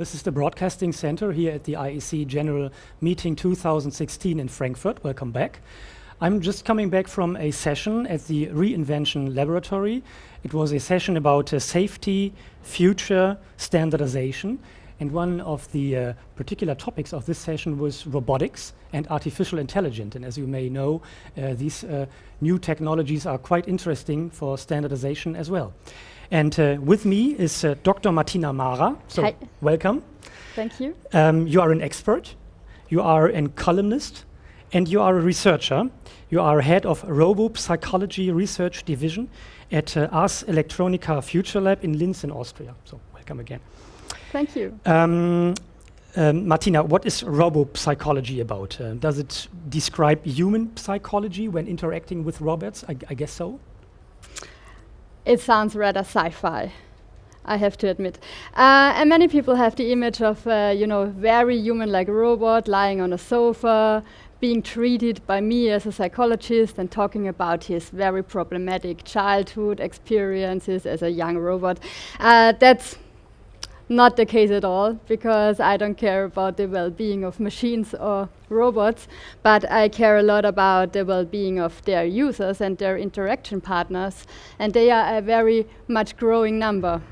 This is the Broadcasting Center here at the IEC General Meeting 2016 in Frankfurt. Welcome back. I'm just coming back from a session at the Reinvention Laboratory. It was a session about uh, safety, future, standardization. And one of the uh, particular topics of this session was robotics and artificial intelligence. And as you may know, uh, these uh, new technologies are quite interesting for standardization as well. And uh, with me is uh, Dr. Martina Mara. So Hi. welcome. Thank you. Um, you are an expert, you are a columnist, and you are a researcher. You are head of Robo Psychology Research Division at uh, Ars Electronica Future Lab in Linz in Austria. So welcome again. Thank you. Um, um, Martina, what is robo psychology about? Uh, does it describe human psychology when interacting with robots? I, I guess so. It sounds rather sci-fi. I have to admit. Uh, and many people have the image of, uh, you know, very human-like robot lying on a sofa, being treated by me as a psychologist and talking about his very problematic childhood experiences as a young robot. Uh, that's not the case at all, because I don't care about the well-being of machines or robots, but I care a lot about the well-being of their users and their interaction partners, and they are a very much growing number.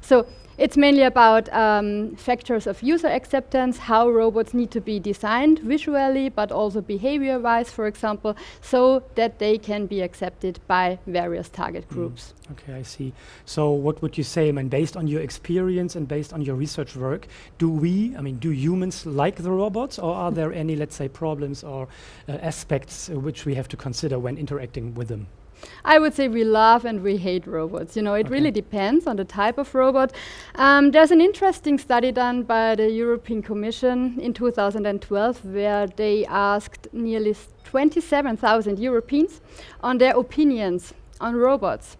So it's mainly about um, factors of user acceptance, how robots need to be designed visually, but also behavior-wise, for example, so that they can be accepted by various target groups. Okay, I see. So what would you say, I mean, based on your experience and based on your research work, do we, I mean, do humans like the robots or are there any, let's say, problems or uh, aspects uh, which we have to consider when interacting with them? I would say we love and we hate robots. You know, it Okay. really depends on the type of robot. Um, there's an interesting study done by the European Commission in 2012 where they asked nearly 27,000 Europeans on their opinions on robots.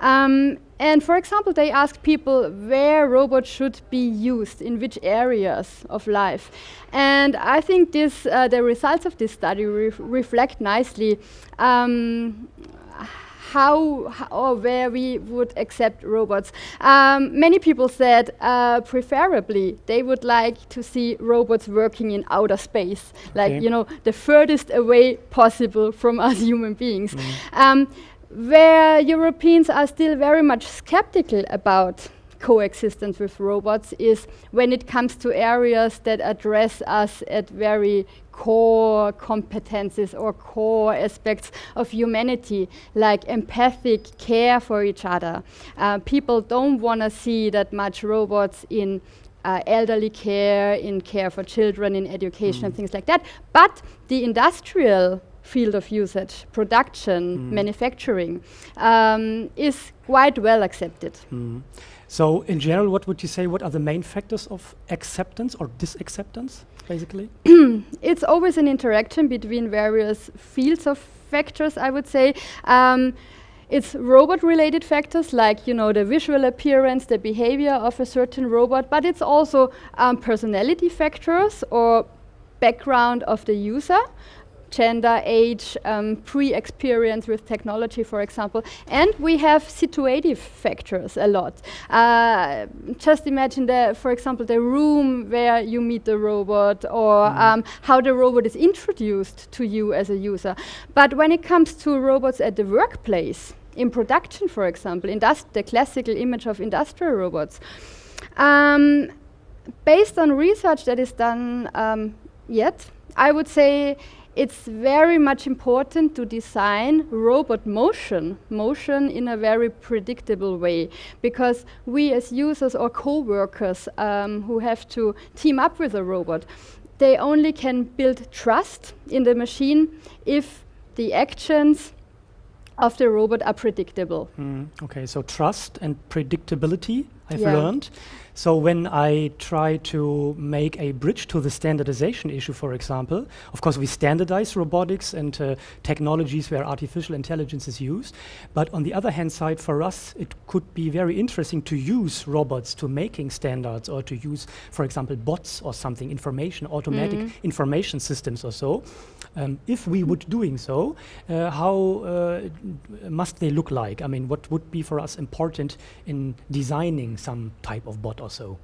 Um, and for example, they asked people where robots should be used, in which areas of life. And I think this, uh, the results of this study ref reflect nicely um, how, h- or where we would accept robots. Um, many people said, uh, preferably, they would like to see robots working in outer space, like you know, the furthest away possible from us human beings. Um, where Europeans are still very much skeptical about coexistence with robots is when it comes to areas that address us at very core competences or core aspects of humanity, like empathic care for each other. Uh, people don't want to see that much robots in uh, elderly care, in care for children, in education, and things like that. But the industrial field of usage, production, manufacturing, um, is quite well accepted. Mm. So in general, what would you say, what are the main factors of acceptance or disacceptance, basically? it's always an interaction between various fields of factors, I would say. Um, it's robot-related factors like, you know, the visual appearance, the behavior of a certain robot, but it's also um, personality factors or background of the user, gender, age, um, pre-experience with technology, for example. And we have situative factors a lot. Uh, just imagine, the, for example, the room where you meet the robot or um, how the robot is introduced to you as a user. But when it comes to robots at the workplace, in production, for example, the classical image of industrial robots, um, based on research that is done um, yet, I would say it's very much important to design robot motion, motion in a very predictable way, because we as users or co-workers um, who have to team up with a robot, they only can build trust in the machine if the actions of the robot are predictable. Mm, okay, so trust and predictability, I've Yeah. learned. So when I try to make a bridge to the standardization issue, for example, of course we standardize robotics and uh, technologies where artificial intelligence is used. But on the other hand side, for us, it could be very interesting to use robots to making standards or to use, for example, bots or something, information, automatic information systems or so. Um, if we would doing so, uh, how uh, must they look like? I mean, what would be for us important in designing some type of bot or so?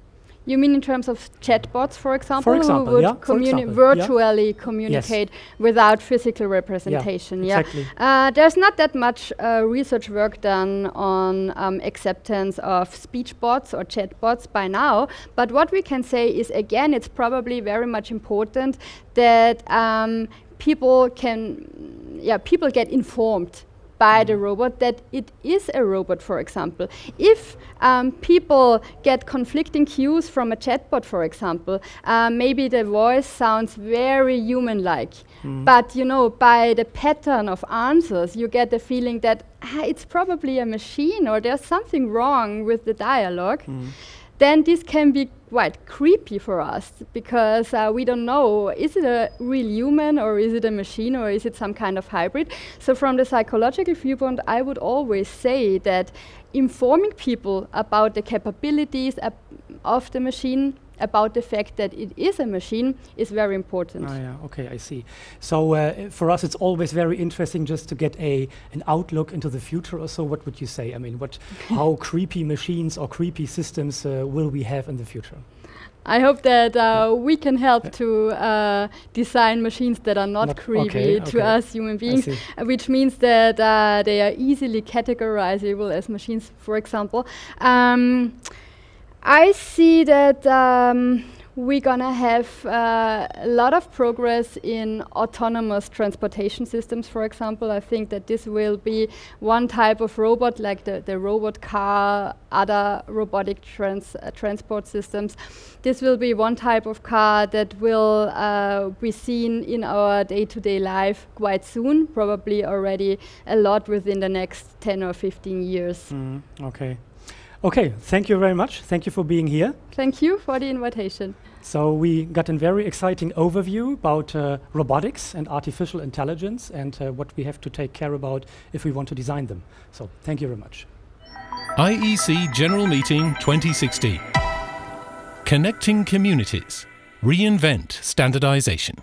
You mean in terms of chatbots, for example, For example, who would yeah, communi- example, yeah. virtually communicate without physical representation? Yeah, exactly. Uh, there's not that much uh, research work done on um, acceptance of speech bots or chatbots by now. But what we can say is, again, it's probably very much important that um, people can, yeah, people get informed by the robot that it is a robot, for example. If um, people get conflicting cues from a chatbot, for example, uh, maybe the voice sounds very human-like, but you know, by the pattern of answers, you get the feeling that ah, it's probably a machine or there's something wrong with the dialogue. Then this can be quite creepy for us because uh, we don't know is it a real human or is it a machine or is it some kind of hybrid. So, from the psychological viewpoint, I would always say that informing people about the capabilities of the machine, about the fact that it is a machine, is very important. Ah, yeah, okay, I see. So uh, for us, it's always very interesting just to get a an outlook into the future. Or so, what would you say? I mean, what, how creepy machines or creepy systems uh, will we have in the future? I hope that uh, we can help to uh, design machines that are not, Not- creepy okay, to okay. us human beings, uh, which means that uh, they are easily categorizable as machines, for example. Um, I see that um, we're gonna have uh, a lot of progress in autonomous transportation systems, for example. I think that this will be one type of robot, like the, the robot car, other robotic trans uh, transport systems. This will be one type of car that will uh, be seen in our day-to-day life quite soon, probably already a lot within the next 10 or 15 years. Mm, okay. Okay, thank you very much. Thank you for being here. Thank you for the invitation. So we got a very exciting overview about uh, robotics and artificial intelligence and uh, what we have to take care about if we want to design them. So thank you very much. IEC General Meeting 2016. Connecting Communities. Reinvent Standardization.